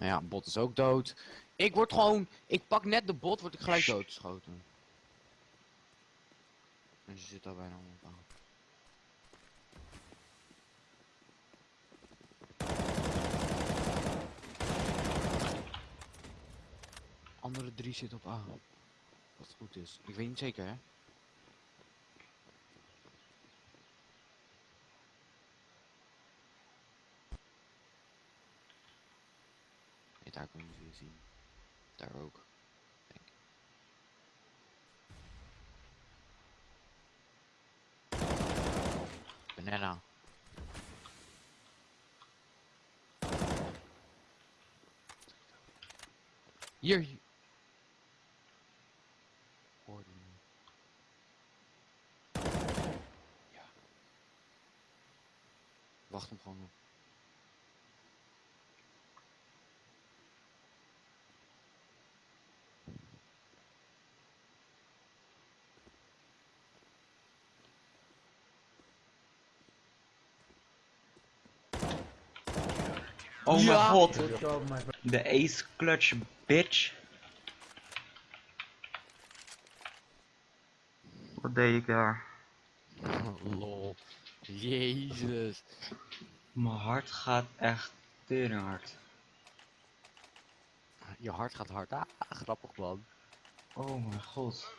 Nou ja, bot is ook dood. Ik word gewoon... Ik pak net de bot, word ik gelijk doodgeschoten. En ze zit daar bijna op aan. Andere drie zitten op A. Wat goed is. Ik weet niet zeker, hè? Nee, daar kunnen we zien. Daar ook. Denk ik. Banana. Hier. Hoorde je? Ja. Wacht hem gewoon op. Oh mijn Ja. god, my friend. de ace clutch bitch. Wat deed ik daar? Lol. Jezus. Mijn hart gaat echt tering hard. Je hart gaat hard. Ah, grappig man. Oh mijn god.